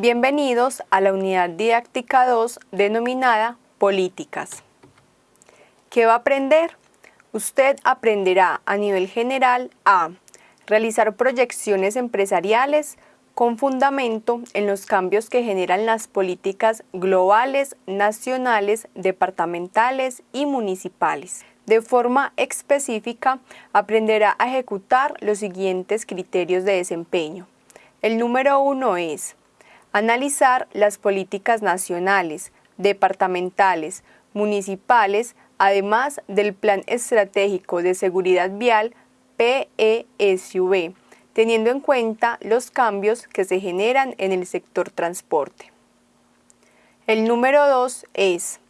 Bienvenidos a la unidad didáctica 2 denominada Políticas. ¿Qué va a aprender? Usted aprenderá a nivel general a realizar proyecciones empresariales con fundamento en los cambios que generan las políticas globales, nacionales, departamentales y municipales. De forma específica, aprenderá a ejecutar los siguientes criterios de desempeño. El número uno es Analizar las políticas nacionales, departamentales, municipales, además del Plan Estratégico de Seguridad Vial PESUV, teniendo en cuenta los cambios que se generan en el sector transporte. El número dos es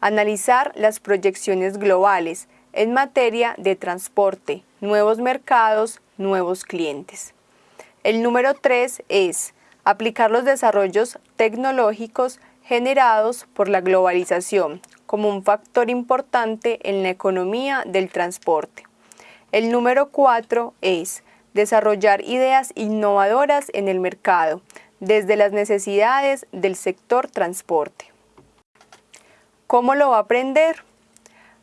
analizar las proyecciones globales en materia de transporte, nuevos mercados, nuevos clientes. El número tres es aplicar los desarrollos tecnológicos generados por la globalización como un factor importante en la economía del transporte. El número cuatro es desarrollar ideas innovadoras en el mercado, desde las necesidades del sector transporte. ¿Cómo lo va a aprender?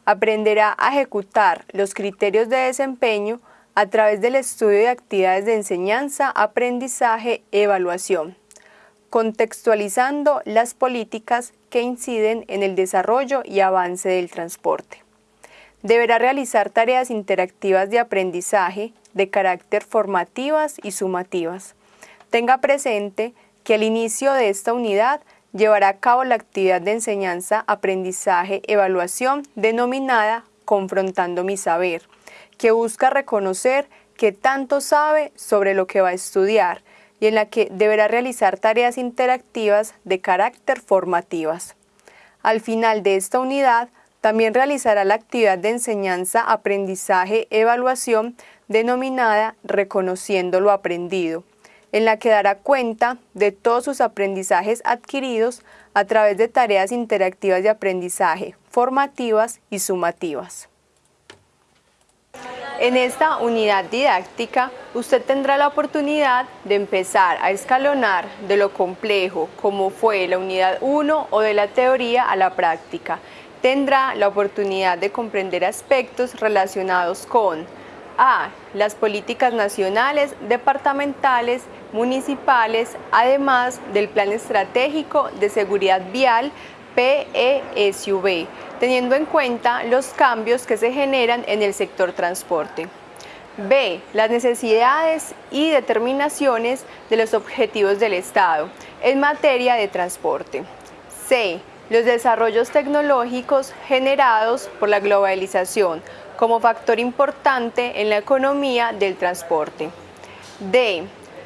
Aprenderá a ejecutar los criterios de desempeño a través del estudio de actividades de enseñanza, aprendizaje, evaluación, contextualizando las políticas que inciden en el desarrollo y avance del transporte. Deberá realizar tareas interactivas de aprendizaje de carácter formativas y sumativas. Tenga presente que al inicio de esta unidad llevará a cabo la actividad de enseñanza, aprendizaje, evaluación denominada Confrontando mi saber, que busca reconocer que tanto sabe sobre lo que va a estudiar y en la que deberá realizar tareas interactivas de carácter formativas. Al final de esta unidad, también realizará la actividad de enseñanza, aprendizaje, evaluación denominada Reconociendo lo aprendido, en la que dará cuenta de todos sus aprendizajes adquiridos a través de tareas interactivas de aprendizaje, formativas y sumativas. En esta unidad didáctica, usted tendrá la oportunidad de empezar a escalonar de lo complejo, como fue la unidad 1 o de la teoría a la práctica. Tendrá la oportunidad de comprender aspectos relacionados con a. Las políticas nacionales, departamentales, municipales, además del Plan Estratégico de Seguridad Vial PESUV, teniendo en cuenta los cambios que se generan en el sector transporte. B. Las necesidades y determinaciones de los objetivos del Estado en materia de transporte. C. Los desarrollos tecnológicos generados por la globalización como factor importante en la economía del transporte. D.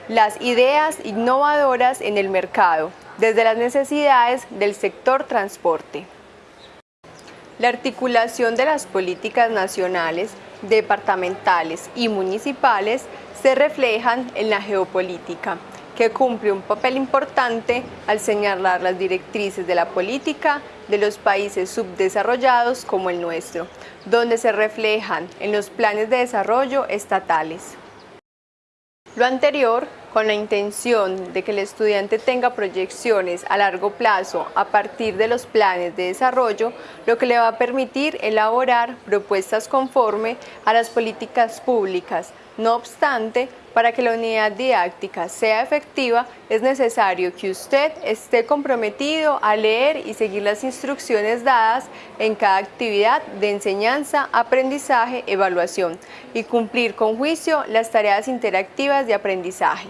Las ideas innovadoras en el mercado, desde las necesidades del sector transporte. La articulación de las políticas nacionales, departamentales y municipales se reflejan en la geopolítica, que cumple un papel importante al señalar las directrices de la política de los países subdesarrollados como el nuestro, donde se reflejan en los planes de desarrollo estatales. Lo anterior con la intención de que el estudiante tenga proyecciones a largo plazo a partir de los planes de desarrollo, lo que le va a permitir elaborar propuestas conforme a las políticas públicas. No obstante, para que la unidad didáctica sea efectiva, es necesario que usted esté comprometido a leer y seguir las instrucciones dadas en cada actividad de enseñanza, aprendizaje, evaluación y cumplir con juicio las tareas interactivas de aprendizaje.